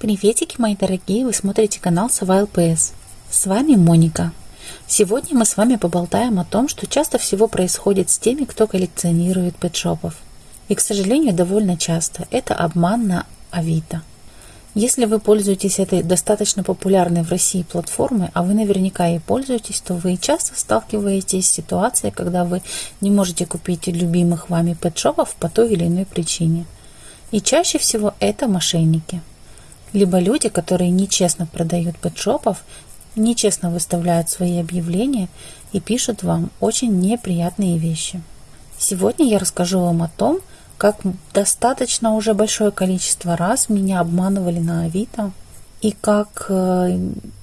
Приветики, мои дорогие! Вы смотрите канал Сова ЛПС. С вами Моника. Сегодня мы с вами поболтаем о том, что часто всего происходит с теми, кто коллекционирует пэтшопов. И, к сожалению, довольно часто это обман на Авито. Если вы пользуетесь этой достаточно популярной в России платформой, а вы наверняка ей пользуетесь, то вы часто сталкиваетесь с ситуацией, когда вы не можете купить любимых вами пэтшопов по той или иной причине. И чаще всего это мошенники – либо люди, которые нечестно продают пэтшопов, нечестно выставляют свои объявления и пишут вам очень неприятные вещи. Сегодня я расскажу вам о том, как достаточно уже большое количество раз меня обманывали на Авито, и как э,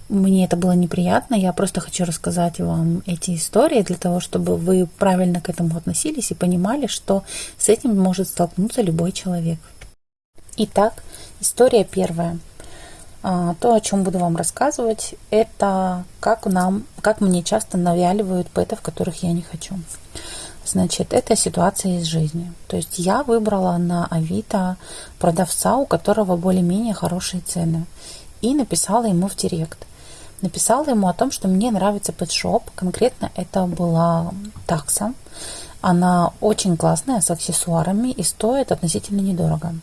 мне это было неприятно. Я просто хочу рассказать вам эти истории для того, чтобы вы правильно к этому относились и понимали, что с этим может столкнуться любой человек. Итак, история первая. А, то, о чем буду вам рассказывать, это как нам, как мне часто навяливают пэтов, которых я не хочу. Значит, это ситуация из жизни. То есть я выбрала на Авито продавца, у которого более-менее хорошие цены. И написала ему в директ. Написала ему о том, что мне нравится пэтшоп. Конкретно это была такса. Она очень классная, с аксессуарами и стоит относительно недорого.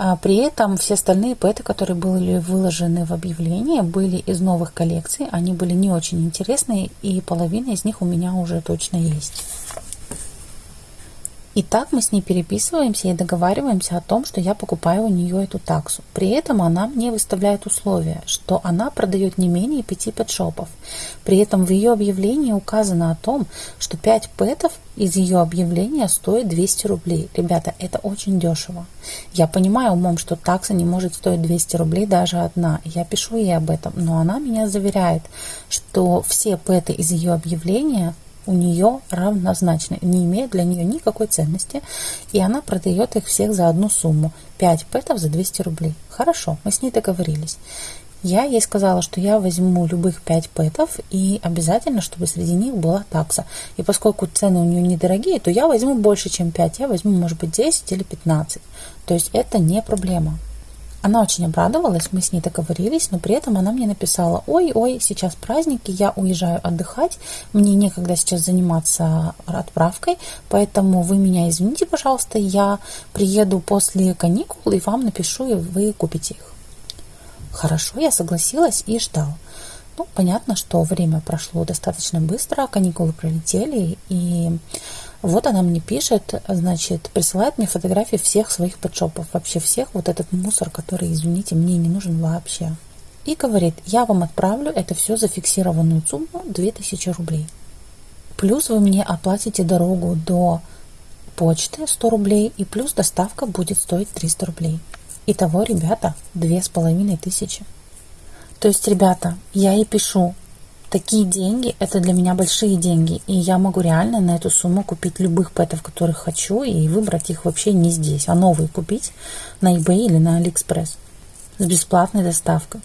А при этом все остальные пэты, которые были выложены в объявлении, были из новых коллекций. Они были не очень интересные, и половина из них у меня уже точно есть. И так мы с ней переписываемся и договариваемся о том, что я покупаю у нее эту таксу. При этом она мне выставляет условия, что она продает не менее 5 пэтшопов. При этом в ее объявлении указано о том, что 5 пэтов из ее объявления стоит 200 рублей. Ребята, это очень дешево. Я понимаю умом, что такса не может стоить 200 рублей даже одна. Я пишу ей об этом, но она меня заверяет, что все пэты из ее объявления у нее равнозначны, не имеют для нее никакой ценности, и она продает их всех за одну сумму. 5 пэтов за 200 рублей. Хорошо, мы с ней договорились. Я ей сказала, что я возьму любых 5 пэтов и обязательно, чтобы среди них была такса. И поскольку цены у нее недорогие, то я возьму больше, чем 5. Я возьму, может быть, 10 или 15. То есть это не проблема. Она очень обрадовалась, мы с ней договорились, но при этом она мне написала, ой-ой, сейчас праздники, я уезжаю отдыхать, мне некогда сейчас заниматься отправкой, поэтому вы меня извините, пожалуйста, я приеду после каникул и вам напишу, и вы купите их. Хорошо, я согласилась и ждала. Ну, понятно, что время прошло достаточно быстро, каникулы пролетели, и вот она мне пишет, значит, присылает мне фотографии всех своих подшопов, вообще всех, вот этот мусор, который, извините, мне не нужен вообще. И говорит, я вам отправлю это все за фиксированную сумму 2000 рублей. Плюс вы мне оплатите дорогу до почты 100 рублей, и плюс доставка будет стоить 300 рублей. Итого, ребята, две с половиной тысячи. То есть, ребята, я ей пишу, такие деньги, это для меня большие деньги, и я могу реально на эту сумму купить любых пэтов, которых хочу, и выбрать их вообще не здесь, а новые купить на eBay или на AliExpress с бесплатной доставкой.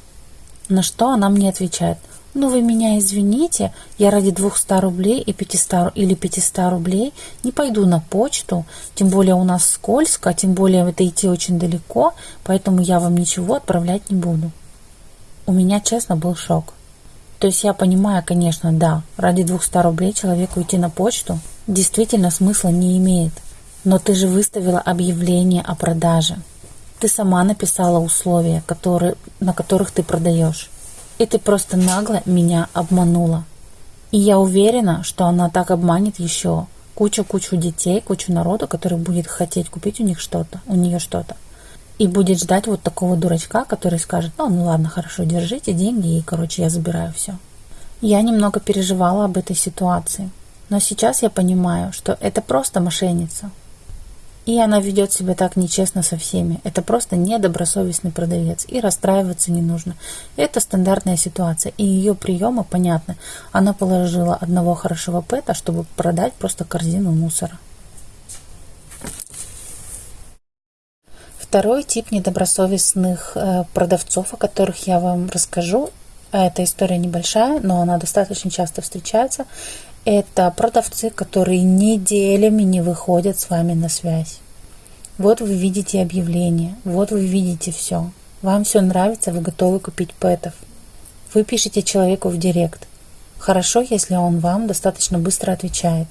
На что она мне отвечает, ну вы меня извините, я ради 200 рублей и 500, или 500 рублей не пойду на почту, тем более у нас скользко, тем более это идти очень далеко, поэтому я вам ничего отправлять не буду. У меня, честно, был шок. То есть я понимаю, конечно, да, ради 200 рублей человеку идти на почту действительно смысла не имеет. Но ты же выставила объявление о продаже. Ты сама написала условия, которые, на которых ты продаешь. И ты просто нагло меня обманула. И я уверена, что она так обманет еще кучу-кучу детей, кучу народу, который будет хотеть купить у них что-то, у нее что-то и будет ждать вот такого дурачка, который скажет, ну, ну ладно, хорошо, держите деньги, и, короче, я забираю все. Я немного переживала об этой ситуации, но сейчас я понимаю, что это просто мошенница. И она ведет себя так нечестно со всеми. Это просто недобросовестный продавец. И расстраиваться не нужно. Это стандартная ситуация. И ее приемы понятны. Она положила одного хорошего пэта, чтобы продать просто корзину мусора. Второй тип недобросовестных э, продавцов, о которых я вам расскажу, а эта история небольшая, но она достаточно часто встречается, это продавцы, которые неделями не выходят с вами на связь. Вот вы видите объявление, вот вы видите все. Вам все нравится, вы готовы купить пэтов. Вы пишете человеку в директ. Хорошо, если он вам достаточно быстро отвечает.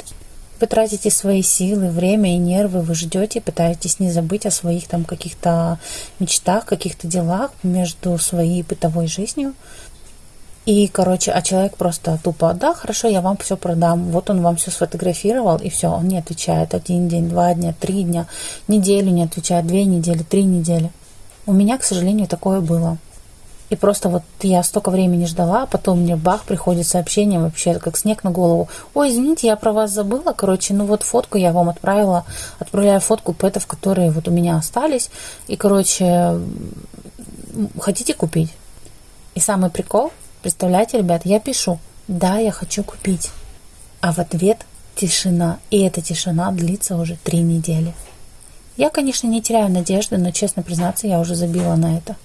Вы тратите свои силы, время и нервы, вы ждете, пытаетесь не забыть о своих там каких-то мечтах, каких-то делах между своей бытовой жизнью. И, короче, а человек просто тупо, да, хорошо, я вам все продам. Вот он вам все сфотографировал, и все, он не отвечает. Один день, два дня, три дня, неделю не отвечает, две недели, три недели. У меня, к сожалению, такое было. И просто вот я столько времени ждала, а потом мне бах, приходит сообщение вообще как снег на голову. Ой, извините, я про вас забыла. Короче, ну вот фотку я вам отправила. Отправляю фотку пэтов, которые вот у меня остались. И, короче, хотите купить? И самый прикол, представляете, ребят, я пишу, да, я хочу купить. А в ответ тишина. И эта тишина длится уже три недели. Я, конечно, не теряю надежды, но, честно признаться, я уже забила на это.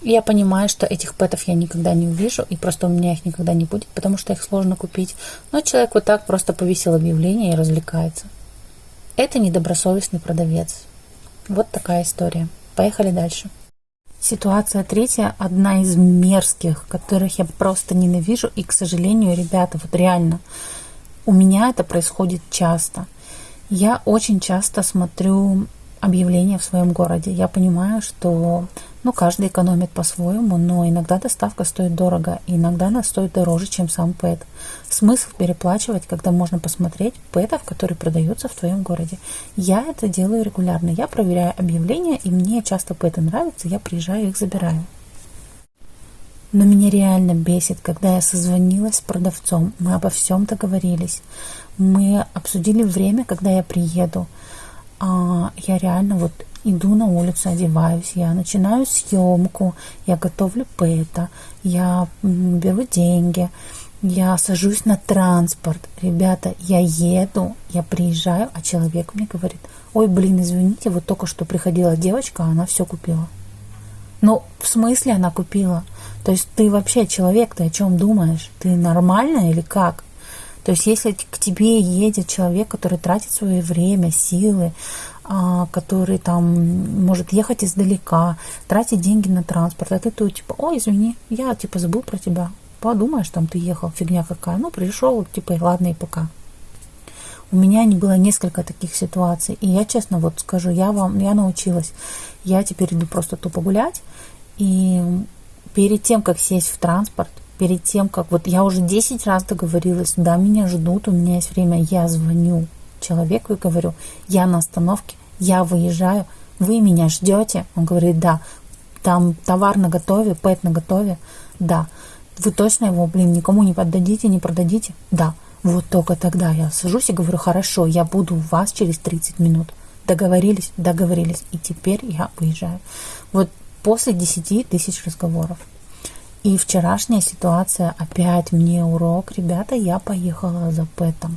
Я понимаю, что этих пэтов я никогда не увижу, и просто у меня их никогда не будет, потому что их сложно купить. Но человек вот так просто повесил объявление и развлекается. Это недобросовестный продавец. Вот такая история. Поехали дальше. Ситуация третья, одна из мерзких, которых я просто ненавижу. И, к сожалению, ребята, вот реально, у меня это происходит часто. Я очень часто смотрю объявления в своем городе. Я понимаю, что ну, каждый экономит по-своему, но иногда доставка стоит дорого, и иногда она стоит дороже, чем сам пэт. Смысл переплачивать, когда можно посмотреть пэтов, которые продаются в твоем городе. Я это делаю регулярно. Я проверяю объявления, и мне часто пэты нравятся, я приезжаю их забираю. Но меня реально бесит, когда я созвонилась с продавцом, мы обо всем договорились, мы обсудили время, когда я приеду, а я реально вот иду на улицу, одеваюсь, я начинаю съемку, я готовлю пэта, я беру деньги, я сажусь на транспорт. Ребята, я еду, я приезжаю, а человек мне говорит, ой, блин, извините, вот только что приходила девочка, а она все купила. Ну, в смысле она купила? То есть ты вообще человек, ты о чем думаешь? Ты нормальная или как? То есть если к тебе едет человек, который тратит свое время, силы, который там может ехать издалека, тратить деньги на транспорт, а ты тут типа, ой, извини, я типа забыл про тебя. Подумаешь, там ты ехал, фигня какая. Ну, пришел, типа, ладно, и пока. У меня не было несколько таких ситуаций. И я честно вот скажу, я вам, я научилась. Я теперь иду просто тупо гулять. И перед тем, как сесть в транспорт, перед тем, как вот я уже 10 раз договорилась, да, меня ждут, у меня есть время, я звоню человеку и говорю, я на остановке, я выезжаю, вы меня ждете? Он говорит, да. Там товар на готове, пэт на готове? Да. Вы точно его, блин, никому не поддадите, не продадите? Да. Вот только тогда я сажусь и говорю, хорошо, я буду у вас через 30 минут. Договорились? Договорились. И теперь я выезжаю. Вот после 10 тысяч разговоров. И вчерашняя ситуация опять мне урок. Ребята, я поехала за Пэтом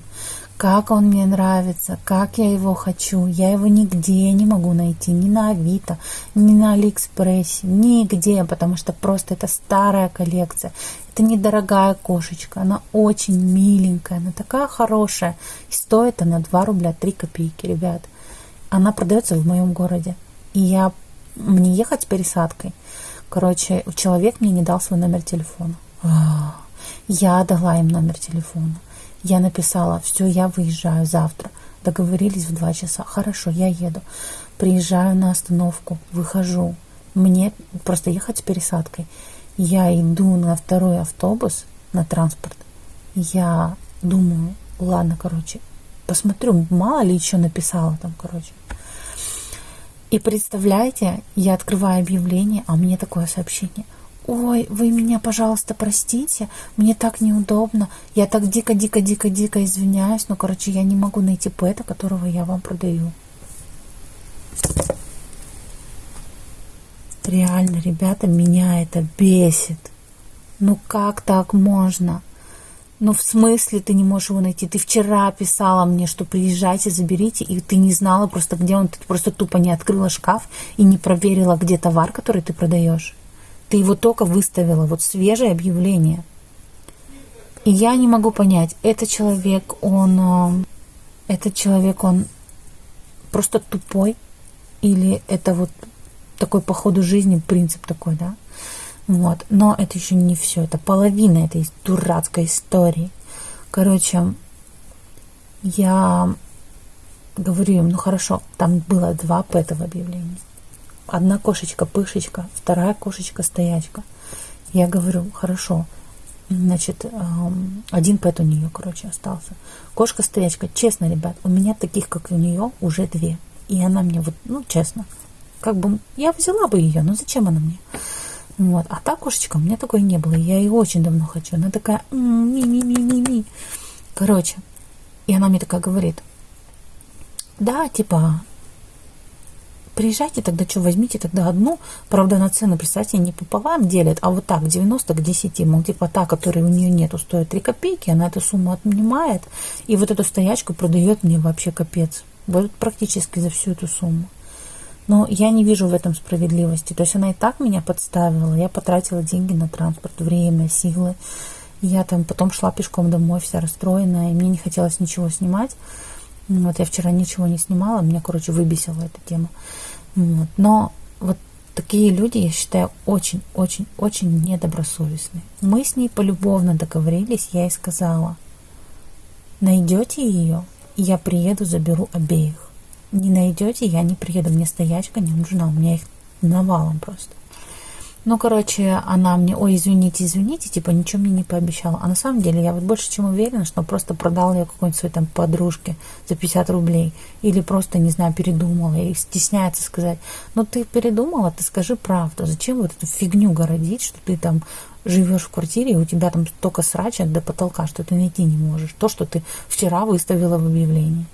как он мне нравится, как я его хочу. Я его нигде не могу найти, ни на Авито, ни на Алиэкспрессе, нигде, потому что просто это старая коллекция. Это недорогая кошечка, она очень миленькая, она такая хорошая. И стоит она 2 рубля 3 копейки, ребят. Она продается в моем городе. И я, мне ехать с пересадкой. Короче, человек мне не дал свой номер телефона. Я дала им номер телефона. Я написала, все, я выезжаю завтра. Договорились в два часа. Хорошо, я еду. Приезжаю на остановку, выхожу. Мне просто ехать с пересадкой. Я иду на второй автобус, на транспорт. Я думаю, ладно, короче, посмотрю, мало ли еще написала там, короче. И представляете, я открываю объявление, а мне такое сообщение – ой, вы меня, пожалуйста, простите, мне так неудобно, я так дико-дико-дико-дико извиняюсь, но, короче, я не могу найти пэта, которого я вам продаю. Реально, ребята, меня это бесит. Ну как так можно? Ну в смысле ты не можешь его найти? Ты вчера писала мне, что приезжайте, заберите, и ты не знала просто, где он. Ты просто тупо не открыла шкаф и не проверила, где товар, который ты продаешь. Ты его только выставила, вот свежее объявление. И я не могу понять, этот человек, он, э, этот человек, он просто тупой, или это вот такой по ходу жизни принцип такой, да. Вот. Но это еще не все, это половина этой дурацкой истории. Короче, я говорю им, ну хорошо, там было два пэта в объявлении. Одна кошечка-пышечка, вторая кошечка-стоячка. Я говорю, хорошо, значит, один пэт у нее, короче, остался. Кошка-стоячка, честно, ребят, у меня таких, как у нее, уже две. И она мне вот, ну, честно, как бы я взяла бы ее, но зачем она мне? Вот. А та кошечка у меня такой не было. Я ее очень давно хочу. Она такая ми-ми-ми-ми-ми. Короче, и она мне такая говорит, да, типа, приезжайте тогда, что, возьмите тогда одну. Правда, на цену, представьте, не пополам делят, а вот так, 90 к 10. Мол, типа та, которой у нее нету, стоит 3 копейки, она эту сумму отнимает, и вот эту стоячку продает мне вообще капец. Вот практически за всю эту сумму. Но я не вижу в этом справедливости. То есть она и так меня подставила. Я потратила деньги на транспорт, время, силы. Я там потом шла пешком домой, вся расстроенная, и мне не хотелось ничего снимать. Вот я вчера ничего не снимала, меня, короче, выбесила эта тема. Вот. Но вот такие люди, я считаю, очень-очень-очень недобросовестные. Мы с ней полюбовно договорились, я ей сказала, найдете ее, я приеду, заберу обеих не найдете, я не приеду, мне стоячка не нужна, у меня их навалом просто. Ну, короче, она мне, ой, извините, извините, типа ничего мне не пообещала. А на самом деле я вот больше чем уверена, что просто продала ее какой-нибудь своей там подружке за 50 рублей. Или просто, не знаю, передумала и стесняется сказать. Ну, ты передумала, ты скажи правду. Зачем вот эту фигню городить, что ты там живешь в квартире, и у тебя там столько срача до потолка, что ты найти не можешь. То, что ты вчера выставила в объявлении.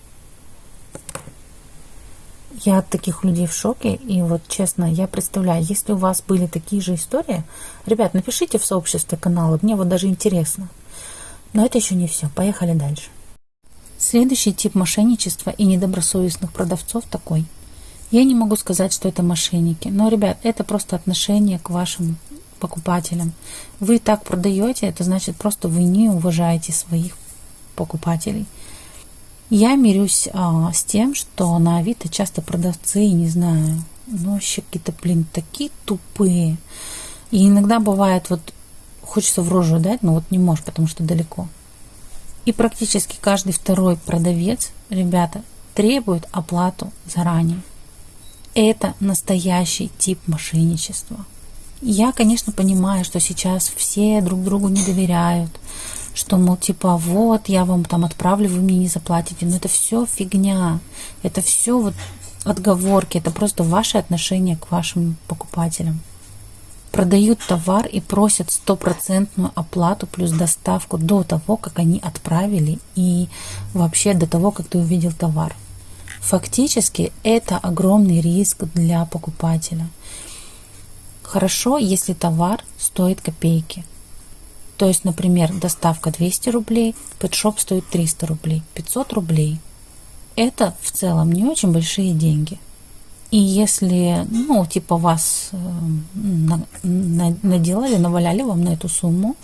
Я от таких людей в шоке, и вот честно, я представляю, если у вас были такие же истории, ребят, напишите в сообществе канала, мне вот даже интересно. Но это еще не все, поехали дальше. Следующий тип мошенничества и недобросовестных продавцов такой. Я не могу сказать, что это мошенники, но, ребят, это просто отношение к вашим покупателям. Вы так продаете, это значит просто вы не уважаете своих покупателей. Я мирюсь а, с тем, что на Авито часто продавцы, не знаю, ну вообще какие-то, блин, такие тупые. И иногда бывает, вот хочется в рожу дать, но вот не можешь, потому что далеко. И практически каждый второй продавец, ребята, требует оплату заранее. Это настоящий тип мошенничества. Я, конечно, понимаю, что сейчас все друг другу не доверяют, что, мол, типа, вот, я вам там отправлю, вы мне не заплатите. Но это все фигня. Это все вот отговорки. Это просто ваше отношение к вашим покупателям. Продают товар и просят стопроцентную оплату плюс доставку до того, как они отправили и вообще до того, как ты увидел товар. Фактически это огромный риск для покупателя. Хорошо, если товар стоит копейки – то есть, например, доставка 200 рублей, пэтшоп стоит 300 рублей, 500 рублей. Это в целом не очень большие деньги. И если, ну, типа вас э, наделали, наваляли вам на эту сумму,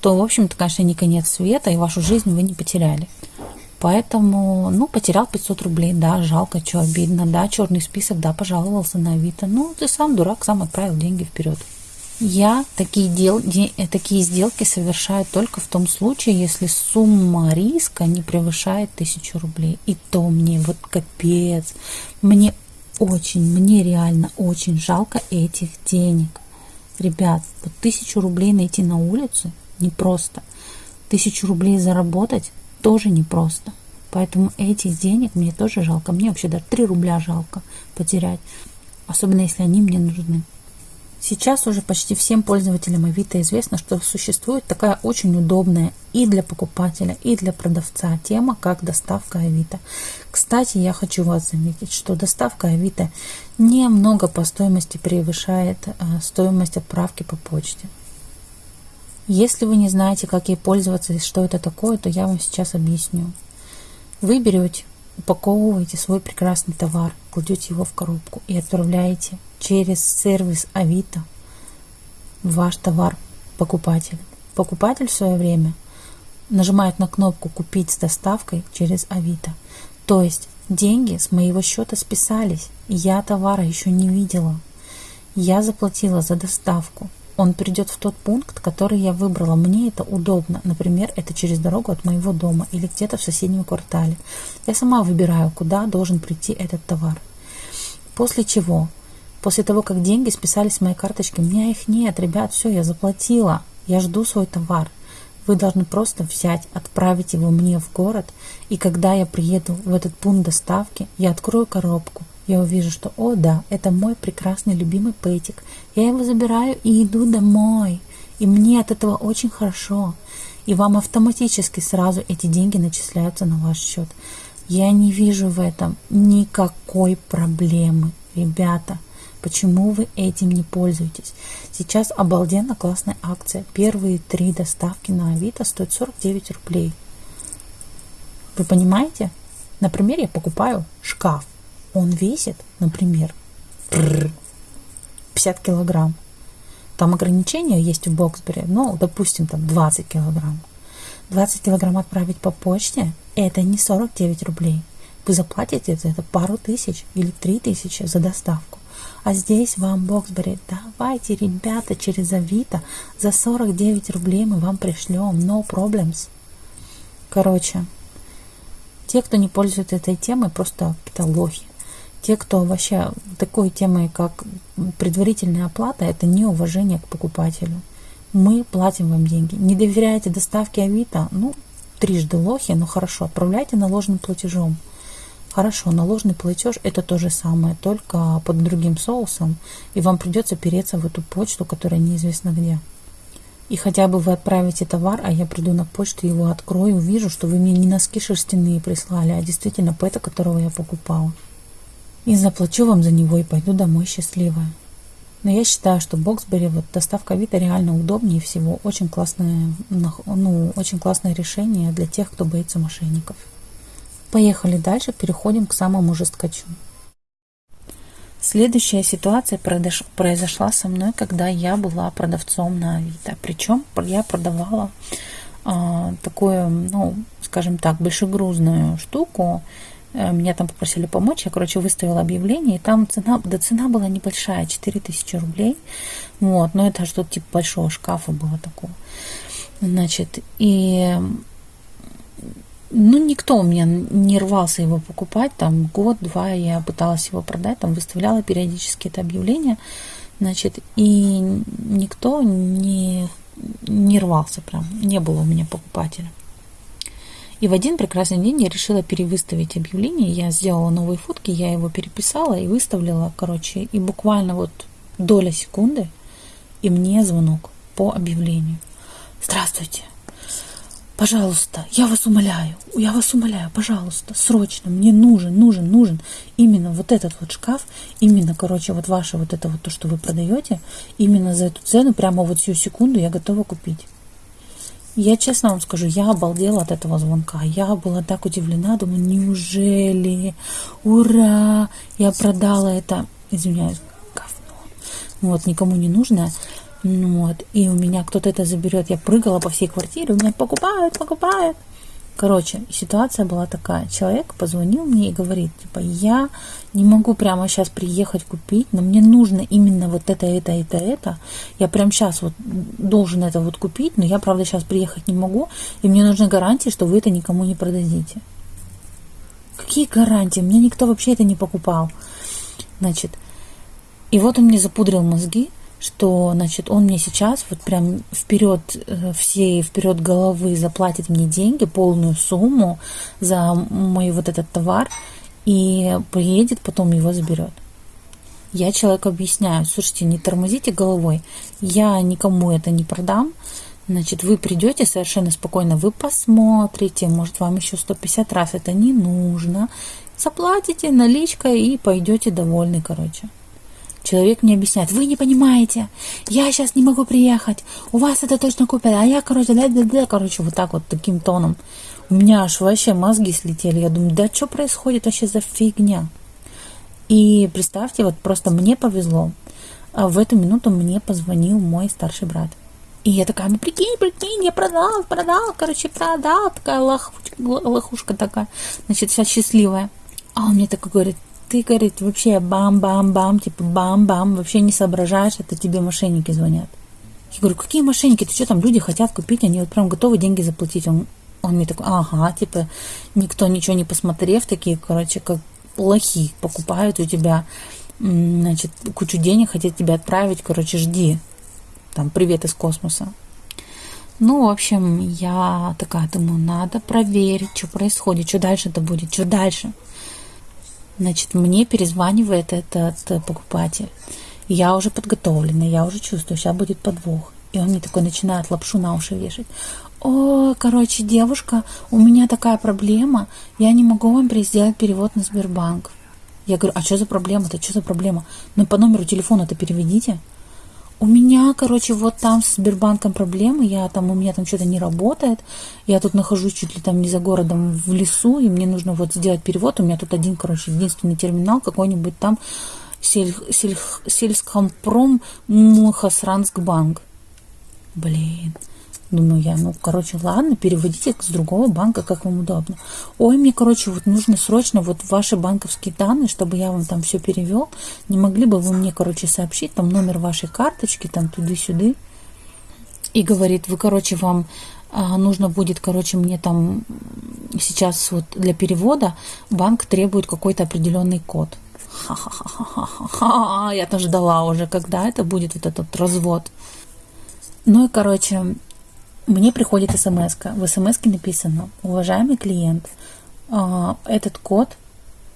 то, в общем-то, конечно, не конец света, и вашу жизнь вы не потеряли. Поэтому, ну, потерял 500 рублей, да, жалко, что обидно, да, черный список, да, пожаловался на Авито. Ну, ты сам дурак, сам отправил деньги вперед. Я такие, дел, э, такие сделки совершаю только в том случае, если сумма риска не превышает тысячу рублей. И то мне вот капец. Мне очень, мне реально очень жалко этих денег. Ребят, вот тысячу рублей найти на улице непросто. Тысячу рублей заработать тоже непросто. Поэтому этих денег мне тоже жалко. Мне вообще даже 3 рубля жалко потерять. Особенно если они мне нужны. Сейчас уже почти всем пользователям Авито известно, что существует такая очень удобная и для покупателя, и для продавца тема, как доставка Авито. Кстати, я хочу вас заметить, что доставка Авито немного по стоимости превышает э, стоимость отправки по почте. Если вы не знаете, как ей пользоваться и что это такое, то я вам сейчас объясню. Вы берете, упаковываете свой прекрасный товар, кладете его в коробку и отправляете через сервис Авито ваш товар покупателю. Покупатель в свое время нажимает на кнопку «Купить с доставкой» через Авито. То есть деньги с моего счета списались, я товара еще не видела. Я заплатила за доставку. Он придет в тот пункт, который я выбрала. Мне это удобно. Например, это через дорогу от моего дома или где-то в соседнем квартале. Я сама выбираю, куда должен прийти этот товар. После чего, после того, как деньги списались с моей карточки, у меня их нет, ребят, все, я заплатила. Я жду свой товар. Вы должны просто взять, отправить его мне в город, и когда я приеду в этот пункт доставки, я открою коробку, я увижу, что, о да, это мой прекрасный любимый пэтик. Я его забираю и иду домой. И мне от этого очень хорошо. И вам автоматически сразу эти деньги начисляются на ваш счет. Я не вижу в этом никакой проблемы, ребята. Почему вы этим не пользуетесь? Сейчас обалденно классная акция. Первые три доставки на Авито стоят 49 рублей. Вы понимаете? Например, я покупаю шкаф он весит, например, 50 килограмм. Там ограничения есть в Боксбери, ну, допустим, там 20 килограмм. 20 килограмм отправить по почте – это не 49 рублей. Вы заплатите за это пару тысяч или три тысячи за доставку. А здесь вам Боксбери, давайте, ребята, через Авито за 49 рублей мы вам пришлем, no problems. Короче, те, кто не пользуется этой темой, просто какие-то лохи те, кто вообще такой темой, как предварительная оплата, это не уважение к покупателю. Мы платим вам деньги. Не доверяете доставке Авито? Ну, трижды лохи, ну хорошо, отправляйте наложенным платежом. Хорошо, наложенный платеж это то же самое, только под другим соусом, и вам придется переться в эту почту, которая неизвестно где. И хотя бы вы отправите товар, а я приду на почту, его открою, увижу, что вы мне не носки шерстяные прислали, а действительно пэта, которого я покупала и заплачу вам за него и пойду домой счастливая. Но я считаю, что Боксбери, вот доставка Авито реально удобнее всего. Очень классное, ну, очень классное решение для тех, кто боится мошенников. Поехали дальше, переходим к самому жесткачу. Следующая ситуация произошла со мной, когда я была продавцом на Авито. Причем я продавала а, такую, ну, скажем так, большегрузную штуку, Э, меня там попросили помочь, я, короче, выставила объявление, и там цена, да цена была небольшая, 4000 рублей, вот, но это что-то типа большого шкафа было такого, значит, и ну, никто у меня не рвался его покупать, там год-два я пыталась его продать, там выставляла периодически это объявление, значит, и никто не, не рвался прям, не было у меня покупателя. И в один прекрасный день я решила перевыставить объявление. Я сделала новые фотки, я его переписала и выставила, короче. И буквально вот доля секунды, и мне звонок по объявлению. Здравствуйте. Пожалуйста, я вас умоляю, я вас умоляю, пожалуйста, срочно, мне нужен, нужен, нужен именно вот этот вот шкаф, именно, короче, вот ваше вот это вот то, что вы продаете, именно за эту цену, прямо вот всю секунду я готова купить. Я честно вам скажу, я обалдела от этого звонка. Я была так удивлена, думаю, неужели? Ура! Я продала это, извиняюсь, говно. Вот, никому не нужно. Вот, и у меня кто-то это заберет. Я прыгала по всей квартире, у меня покупают, покупают. Короче, ситуация была такая. Человек позвонил мне и говорит, типа, я не могу прямо сейчас приехать купить, но мне нужно именно вот это, это, это, это. Я прямо сейчас вот должен это вот купить, но я, правда, сейчас приехать не могу, и мне нужны гарантии, что вы это никому не продадите. Какие гарантии? Мне никто вообще это не покупал. Значит, и вот он мне запудрил мозги, что, значит, он мне сейчас вот прям вперед, э, всей вперед головы заплатит мне деньги, полную сумму за мой вот этот товар и приедет, потом его заберет. Я человеку объясняю, слушайте, не тормозите головой, я никому это не продам, значит, вы придете совершенно спокойно, вы посмотрите, может, вам еще 150 раз это не нужно, заплатите наличкой и пойдете довольны, короче. Человек мне объясняет, вы не понимаете, я сейчас не могу приехать, у вас это точно купят, а я, короче, да, да, да, короче, вот так вот, таким тоном. У меня аж вообще мозги слетели, я думаю, да что происходит вообще за фигня? И представьте, вот просто мне повезло, а в эту минуту мне позвонил мой старший брат. И я такая, ну прикинь, прикинь, я продал, продал, короче, продал, такая лохушка, лохушка такая, значит, вся счастливая. А он мне такой говорит, ты, говорит, вообще бам-бам-бам, типа бам-бам, вообще не соображаешь, это тебе мошенники звонят. Я говорю, какие мошенники, ты что там, люди хотят купить, они вот прям готовы деньги заплатить. Он, он мне такой, ага, типа, никто ничего не посмотрев, такие, короче, как лохи покупают у тебя, значит, кучу денег, хотят тебя отправить, короче, жди. Там, привет из космоса. Ну, в общем, я такая думаю, надо проверить, что происходит, что дальше-то будет, что дальше. Значит, мне перезванивает этот покупатель. Я уже подготовлена, я уже чувствую, сейчас будет подвох. И он мне такой начинает лапшу на уши вешать. О, короче, девушка, у меня такая проблема, я не могу вам сделать перевод на Сбербанк. Я говорю, а что за проблема-то, что за проблема? Ну, по номеру телефона-то переведите. У меня, короче, вот там с Сбербанком проблемы, я там, у меня там что-то не работает, я тут нахожусь чуть ли там не за городом в лесу, и мне нужно вот сделать перевод, у меня тут один, короче, единственный терминал какой-нибудь там, сель, сель, сельскомпром Мухасранск-банк. Блин, Думаю я, ну, короче, ладно, переводите с другого банка, как вам удобно. Ой, мне, короче, вот нужно срочно вот ваши банковские данные, чтобы я вам там все перевел. Не могли бы вы мне, короче, сообщить там номер вашей карточки, там туды-сюды. И говорит, вы, короче, вам а, нужно будет, короче, мне там сейчас вот для перевода банк требует какой-то определенный код. Ха-ха-ха-ха-ха. Я тоже ждала уже, когда это будет вот этот развод. Ну и, короче, мне приходит смс -ка. В смс написано, уважаемый клиент, а, этот код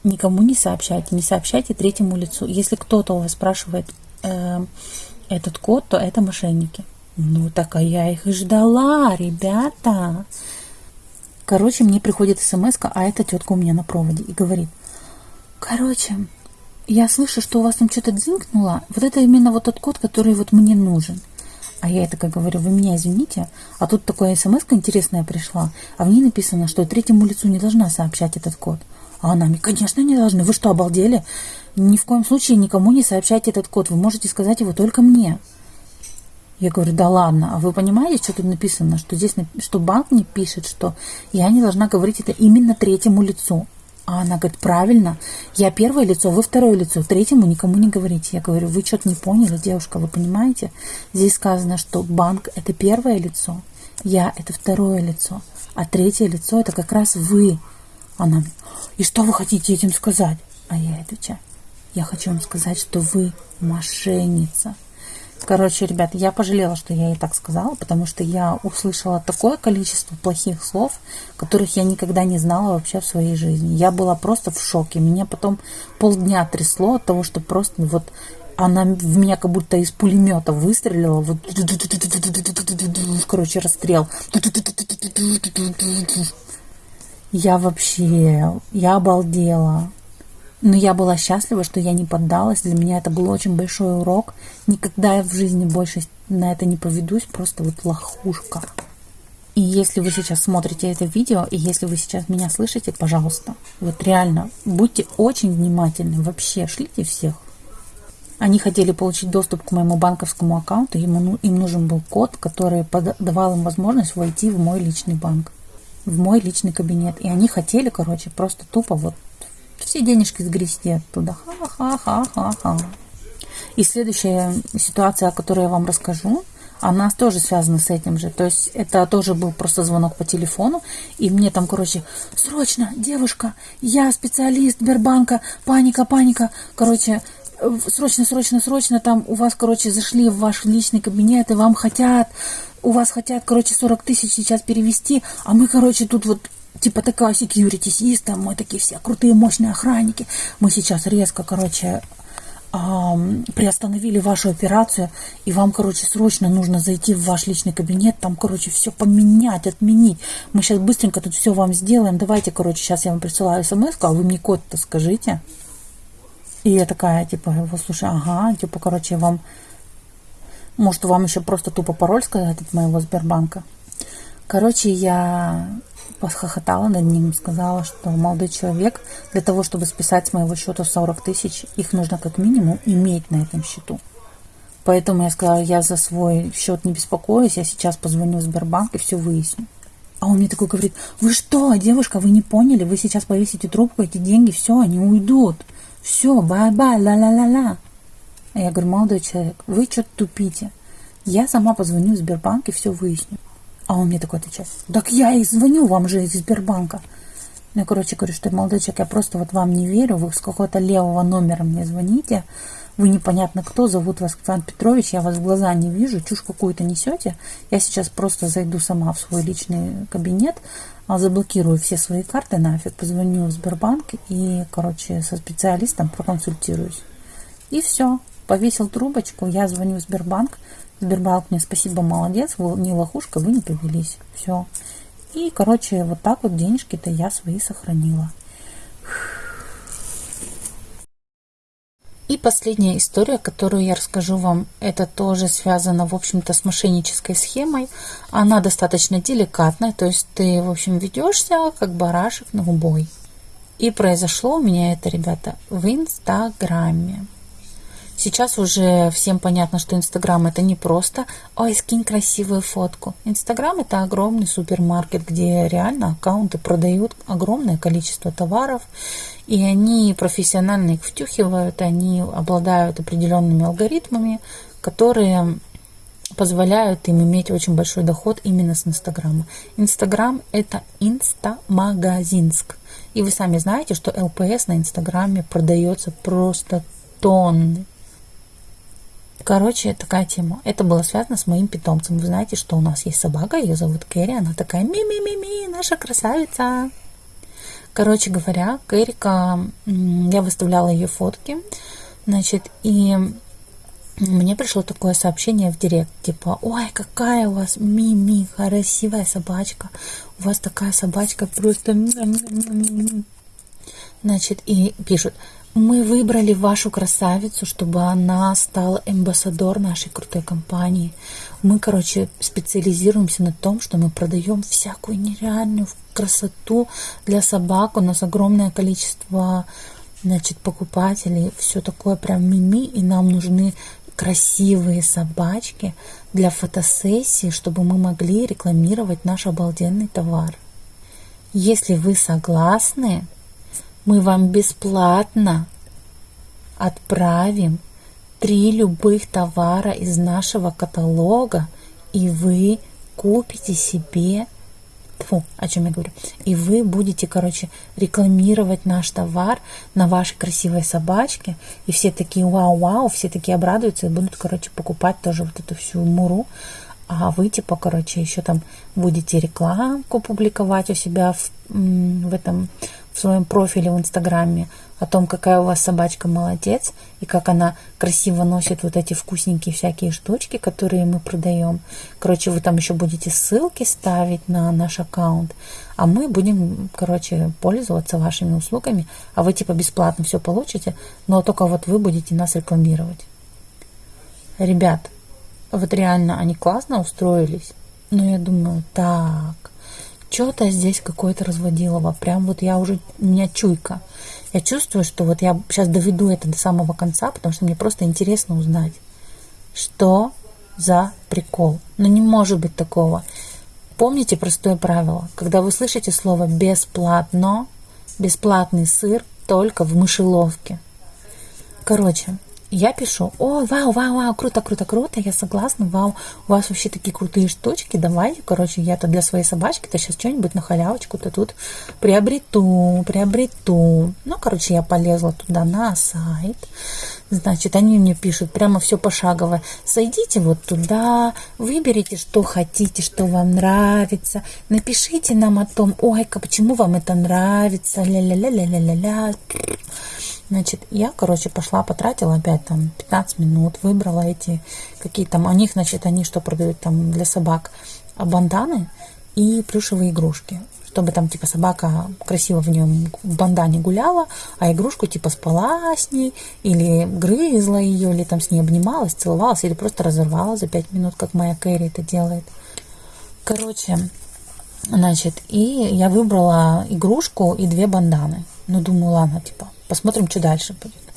никому не сообщайте, не сообщайте третьему лицу. Если кто-то у вас спрашивает э, этот код, то это мошенники. Ну, так а я их и ждала, ребята. Короче, мне приходит смс а эта тетка у меня на проводе и говорит, короче, я слышу, что у вас там что-то дзинкнуло. Вот это именно вот тот код, который вот мне нужен. А я это как говорю, вы меня извините, а тут такая смс интересная пришла, а в ней написано, что третьему лицу не должна сообщать этот код. А она мне, конечно, не должны. Вы что, обалдели? Ни в коем случае никому не сообщайте этот код. Вы можете сказать его только мне. Я говорю, да ладно, а вы понимаете, что тут написано? Что здесь, что банк мне пишет, что я не должна говорить это именно третьему лицу. А она говорит, правильно, я первое лицо, вы второе лицо, третьему никому не говорите. Я говорю, вы что-то не поняли, девушка, вы понимаете? Здесь сказано, что банк – это первое лицо, я – это второе лицо, а третье лицо – это как раз вы. Она, и что вы хотите этим сказать? А я отвечаю, я хочу вам сказать, что вы мошенница. Короче, ребят, я пожалела, что я ей так сказала, потому что я услышала такое количество плохих слов, которых я никогда не знала вообще в своей жизни. Я была просто в шоке. Меня потом полдня трясло от того, что просто вот она в меня как будто из пулемета выстрелила. Вот, короче, расстрел. Я вообще, я обалдела. Но я была счастлива, что я не поддалась. Для меня это был очень большой урок. Никогда я в жизни больше на это не поведусь. Просто вот лохушка. И если вы сейчас смотрите это видео, и если вы сейчас меня слышите, пожалуйста, вот реально, будьте очень внимательны. Вообще, шлите всех. Они хотели получить доступ к моему банковскому аккаунту, ему, им нужен был код, который давал им возможность войти в мой личный банк, в мой личный кабинет. И они хотели, короче, просто тупо вот все денежки сгрести оттуда. Ха-ха-ха-ха-ха. И следующая ситуация, о которой я вам расскажу, она тоже связана с этим же. То есть это тоже был просто звонок по телефону, и мне там, короче, срочно, девушка, я специалист Сбербанка, паника, паника, короче, срочно, срочно, срочно, там у вас, короче, зашли в ваш личный кабинет, и вам хотят, у вас хотят, короче, 40 тысяч сейчас перевести, а мы, короче, тут вот типа такая system, мы такие все крутые, мощные охранники. Мы сейчас резко, короче, эм, приостановили вашу операцию, и вам, короче, срочно нужно зайти в ваш личный кабинет, там, короче, все поменять, отменить. Мы сейчас быстренько тут все вам сделаем. Давайте, короче, сейчас я вам присылаю смс, а вы мне код-то скажите. И я такая, типа, его слушай, ага, типа, короче, вам, может, вам еще просто тупо пароль сказать от моего Сбербанка. Короче, я похохотала над ним, сказала, что молодой человек, для того, чтобы списать с моего счета 40 тысяч, их нужно как минимум иметь на этом счету. Поэтому я сказала, я за свой счет не беспокоюсь, я сейчас позвоню в Сбербанк и все выясню. А он мне такой говорит, вы что, девушка, вы не поняли, вы сейчас повесите трубку, эти деньги, все, они уйдут. Все, bye-bye, ла-ла-ла-ла. А я говорю, молодой человек, вы что-то тупите. Я сама позвоню в Сбербанк и все выясню. Он мне такой отвечает, так я и звоню вам же из Сбербанка. Ну, короче, говорю, что молодой человек, я просто вот вам не верю, вы с какого-то левого номера мне звоните, вы непонятно кто, зовут вас Иван Петрович, я вас в глаза не вижу, чушь какую-то несете. Я сейчас просто зайду сама в свой личный кабинет, а заблокирую все свои карты нафиг, позвоню в Сбербанк и, короче, со специалистом проконсультируюсь. И все. Повесил трубочку, я звоню в Сбербанк. Сбербанк мне спасибо, молодец, вы не лохушка, вы не повелись. Все. И, короче, вот так вот денежки-то я свои сохранила. И последняя история, которую я расскажу вам, это тоже связано, в общем-то, с мошеннической схемой. Она достаточно деликатная, то есть ты, в общем, ведешься как барашек на убой. И произошло у меня это, ребята, в Инстаграме. Сейчас уже всем понятно, что Инстаграм это не просто «Ой, скинь красивую фотку». Инстаграм это огромный супермаркет, где реально аккаунты продают огромное количество товаров, и они профессионально их втюхивают, они обладают определенными алгоритмами, которые позволяют им иметь очень большой доход именно с Инстаграма. Инстаграм – это инстамагазинск. И вы сами знаете, что ЛПС на Инстаграме продается просто тонны. Короче, такая тема. Это было связано с моим питомцем. Вы знаете, что у нас есть собака, ее зовут Кэрри, она такая ми-ми-ми-ми, наша красавица. Короче говоря, Кэрика, я выставляла ее фотки, значит, и мне пришло такое сообщение в директ, типа, ой, какая у вас мими, красивая собачка, у вас такая собачка просто... Значит, и пишут, мы выбрали вашу красавицу, чтобы она стала амбассадор нашей крутой компании. Мы, короче, специализируемся на том, что мы продаем всякую нереальную красоту для собак. У нас огромное количество значит, покупателей. Все такое прям мими. И нам нужны красивые собачки для фотосессии, чтобы мы могли рекламировать наш обалденный товар. Если вы согласны, мы вам бесплатно отправим три любых товара из нашего каталога, и вы купите себе Фу, о чем я говорю. И вы будете, короче, рекламировать наш товар на вашей красивой собачке. И все такие вау-вау, все такие обрадуются и будут, короче, покупать тоже вот эту всю муру. А вы, типа, короче, еще там будете рекламку публиковать у себя в, в этом в своем профиле в Инстаграме о том, какая у вас собачка молодец и как она красиво носит вот эти вкусненькие всякие штучки, которые мы продаем. Короче, вы там еще будете ссылки ставить на наш аккаунт, а мы будем, короче, пользоваться вашими услугами, а вы типа бесплатно все получите, но только вот вы будете нас рекламировать. Ребят, вот реально они классно устроились, но я думаю, так, что-то здесь какое-то разводилово. Прям вот я уже, у меня чуйка. Я чувствую, что вот я сейчас доведу это до самого конца, потому что мне просто интересно узнать, что за прикол. Но не может быть такого. Помните простое правило. Когда вы слышите слово «бесплатно», бесплатный сыр только в мышеловке. Короче, я пишу, о, вау, вау, вау, круто, круто, круто, я согласна, вау, у вас вообще такие крутые штучки, давайте, короче, я-то для своей собачки-то сейчас что-нибудь на халявочку-то тут приобрету, приобрету. Ну, короче, я полезла туда на сайт, значит, они мне пишут прямо все пошагово, зайдите вот туда, выберите, что хотите, что вам нравится, напишите нам о том, ой-ка, почему вам это нравится, ля-ля-ля-ля-ля-ля-ля, Значит, я, короче, пошла, потратила опять там 15 минут, выбрала эти какие там, у них, значит, они что продают там для собак, а, банданы и плюшевые игрушки чтобы там типа собака красиво в нем в бандане гуляла, а игрушку типа спала с ней, или грызла ее, или там с ней обнималась, целовалась, или просто разорвала за 5 минут, как моя Кэрри это делает. Короче, значит, и я выбрала игрушку и две банданы. Ну, думаю, ладно, типа, посмотрим, что дальше будет.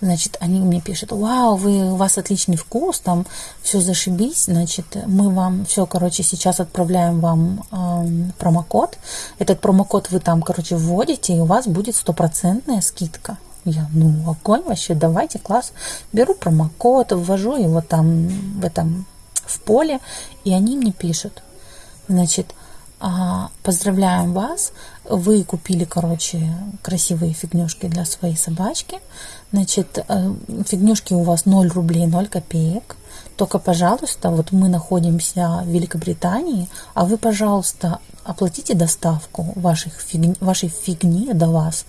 Значит, они мне пишут, вау, вы, у вас отличный вкус, там все зашибись, значит, мы вам все, короче, сейчас отправляем вам э, промокод. Этот промокод вы там, короче, вводите, и у вас будет стопроцентная скидка. Я, ну, огонь вообще, давайте, класс. Беру промокод, ввожу его там в этом, в поле, и они мне пишут. Значит, поздравляем вас, вы купили, короче, красивые фигнюшки для своей собачки. Значит, э, фигнюшки у вас 0 рублей 0 копеек. Только, пожалуйста, вот мы находимся в Великобритании, а вы, пожалуйста, оплатите доставку ваших фигни, вашей фигни до вас.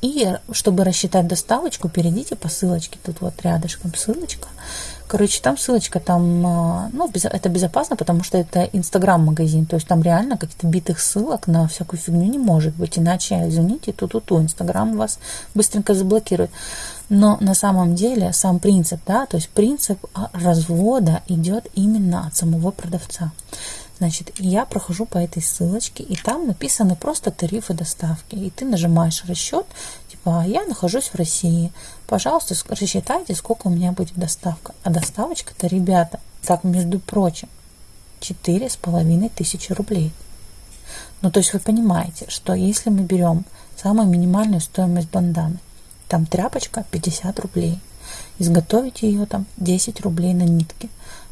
И чтобы рассчитать доставочку, перейдите по ссылочке. Тут вот рядышком ссылочка. Короче, там ссылочка, там, а, ну, это безопасно, потому что это Инстаграм-магазин, то есть там реально каких-то битых ссылок на всякую фигню не может быть, иначе, извините, ту-ту-ту, Инстаграм вас быстренько заблокирует. Но на самом деле сам принцип, да, то есть принцип развода идет именно от самого продавца. Значит, я прохожу по этой ссылочке, и там написаны просто тарифы доставки. И ты нажимаешь расчет, типа, я нахожусь в России, пожалуйста, рассчитайте, сколько у меня будет доставка. А доставочка-то, ребята, так, между прочим, четыре с половиной тысячи рублей. Ну, то есть вы понимаете, что если мы берем самую минимальную стоимость банданы, там тряпочка 50 рублей, изготовить ее там 10 рублей на нитке,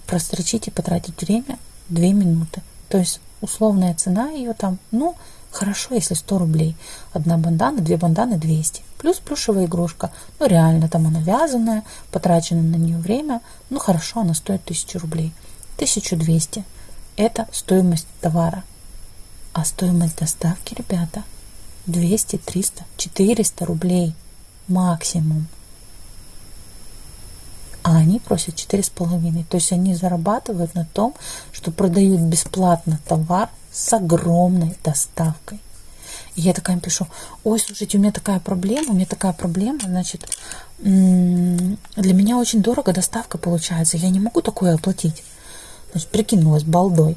прострочить и потратить время 2 минуты. То есть условная цена ее там, ну, хорошо, если 100 рублей. Одна бандана, две банданы 200. Плюс плюшевая игрушка. Ну, реально, там она вязаная, потрачено на нее время. Ну, хорошо, она стоит 1000 рублей. 1200. Это стоимость товара. А стоимость доставки, ребята, 200, 300, 400 рублей максимум а они просят четыре с половиной. То есть они зарабатывают на том, что продают бесплатно товар с огромной доставкой. И я такая пишу, ой, слушайте, у меня такая проблема, у меня такая проблема, значит, для меня очень дорого доставка получается, я не могу такое оплатить. Значит, прикинулась балдой.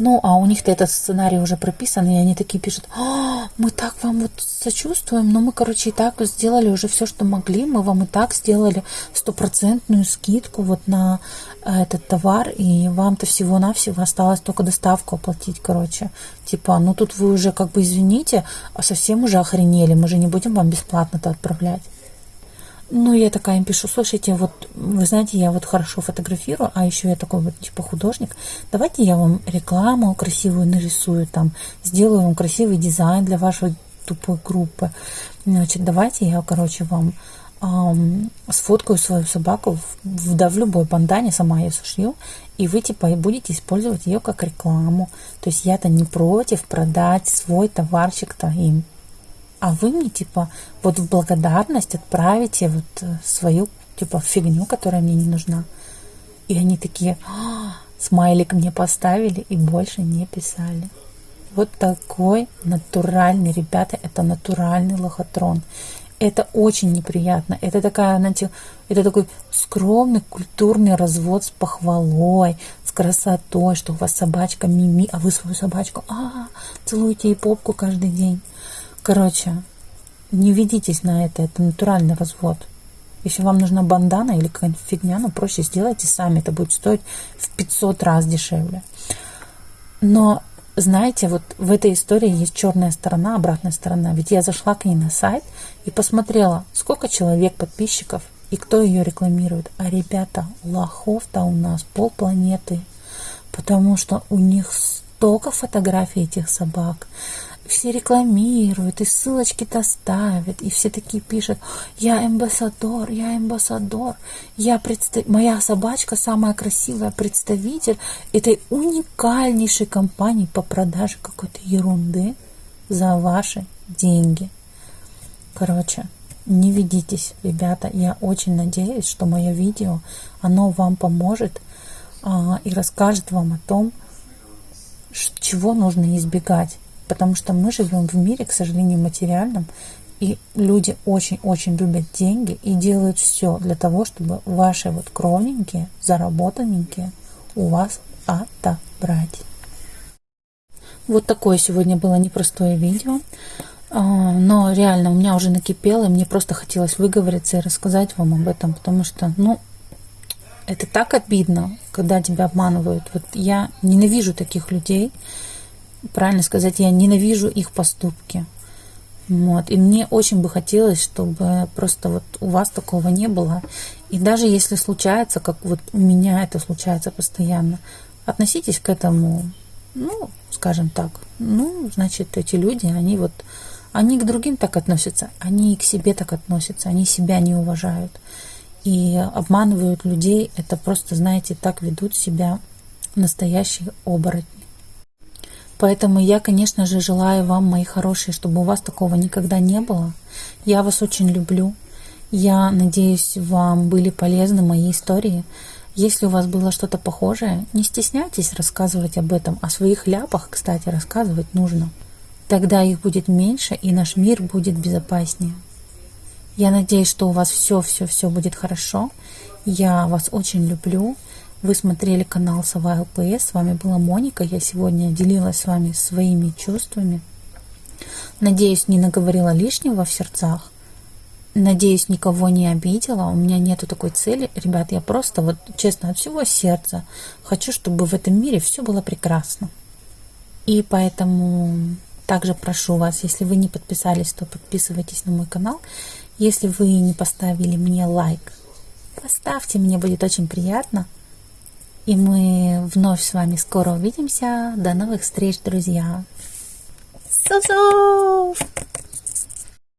Ну, а у них-то этот сценарий уже прописан, и они такие пишут, а, мы так вам вот сочувствуем, но мы, короче, и так сделали уже все, что могли, мы вам и так сделали стопроцентную скидку вот на э, этот товар, и вам-то всего-навсего осталось только доставку оплатить, короче. Типа, ну тут вы уже как бы извините, а совсем уже охренели, мы же не будем вам бесплатно-то отправлять. Ну, я такая им пишу, слушайте, вот, вы знаете, я вот хорошо фотографирую, а еще я такой вот, типа, художник. Давайте я вам рекламу красивую нарисую, там, сделаю вам красивый дизайн для вашей тупой группы. Значит, давайте я, короче, вам эм, сфоткаю свою собаку в, да, в любой бандане, сама ее сошью, и вы, типа, будете использовать ее как рекламу. То есть я-то не против продать свой товарчик-то им а вы мне, типа, вот в благодарность отправите вот э, свою, типа, фигню, которая мне не нужна. И они такие, а, смайлик мне поставили и больше не писали. Вот такой натуральный, ребята, это натуральный лохотрон. Это очень неприятно. Это такая, знаете, это такой скромный культурный развод с похвалой, с красотой, что у вас собачка мими, а вы свою собачку, а, целуете ей попку каждый день. Короче, не ведитесь на это, это натуральный развод. Если вам нужна бандана или какая-нибудь фигня, ну проще сделайте сами, это будет стоить в 500 раз дешевле. Но знаете, вот в этой истории есть черная сторона, обратная сторона. Ведь я зашла к ней на сайт и посмотрела, сколько человек подписчиков и кто ее рекламирует. А ребята, лохов-то у нас полпланеты, потому что у них столько фотографий этих собак все рекламируют, и ссылочки-то ставят, и все такие пишут, я амбассадор, я амбассадор, я представ... моя собачка самая красивая представитель этой уникальнейшей компании по продаже какой-то ерунды за ваши деньги. Короче, не ведитесь, ребята. Я очень надеюсь, что мое видео, оно вам поможет а, и расскажет вам о том, чего нужно избегать потому что мы живем в мире, к сожалению, материальном, и люди очень-очень любят деньги и делают все для того, чтобы ваши вот кровненькие, заработанненькие у вас отобрать. Вот такое сегодня было непростое видео, а, но реально у меня уже накипело, и мне просто хотелось выговориться и рассказать вам об этом, потому что, ну, это так обидно, когда тебя обманывают. Вот я ненавижу таких людей, правильно сказать, я ненавижу их поступки. Вот. И мне очень бы хотелось, чтобы просто вот у вас такого не было. И даже если случается, как вот у меня это случается постоянно, относитесь к этому, ну, скажем так, ну, значит, эти люди, они вот, они к другим так относятся, они и к себе так относятся, они себя не уважают. И обманывают людей, это просто, знаете, так ведут себя настоящие оборотни. Поэтому я, конечно же, желаю вам, мои хорошие, чтобы у вас такого никогда не было. Я вас очень люблю. Я надеюсь, вам были полезны мои истории. Если у вас было что-то похожее, не стесняйтесь рассказывать об этом. О своих ляпах, кстати, рассказывать нужно. Тогда их будет меньше, и наш мир будет безопаснее. Я надеюсь, что у вас все-все-все будет хорошо. Я вас очень люблю. Вы смотрели канал Сова ЛПС. С вами была Моника. Я сегодня делилась с вами своими чувствами. Надеюсь, не наговорила лишнего в сердцах. Надеюсь, никого не обидела. У меня нету такой цели. Ребят, я просто вот честно от всего сердца хочу, чтобы в этом мире все было прекрасно. И поэтому также прошу вас, если вы не подписались, то подписывайтесь на мой канал. Если вы не поставили мне лайк, поставьте, мне будет очень приятно. И мы вновь с вами скоро увидимся. До новых встреч, друзья. Су-су!